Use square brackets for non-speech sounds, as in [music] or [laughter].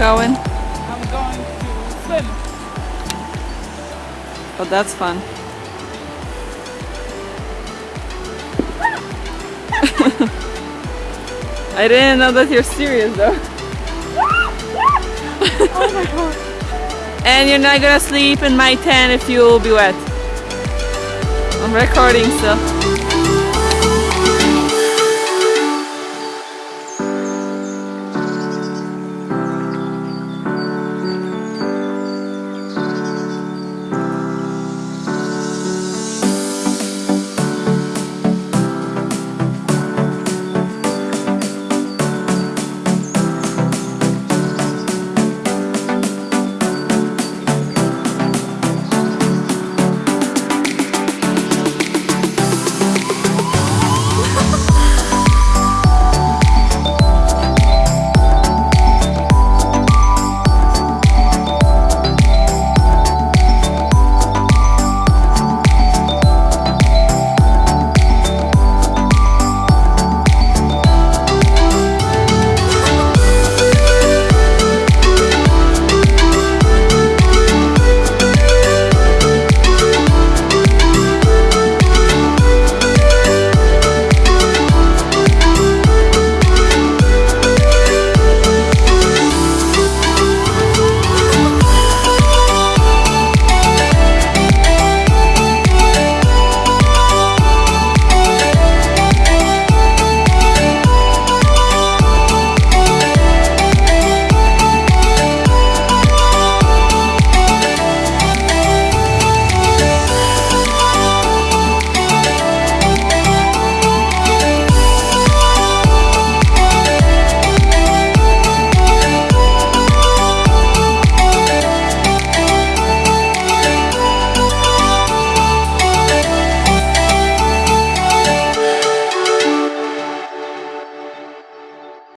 going? I'm going to swim. Oh, that's fun. [laughs] I didn't know that you're serious though. oh my god. [laughs] And you're not gonna sleep in my tent if you'll be wet. I'm recording still.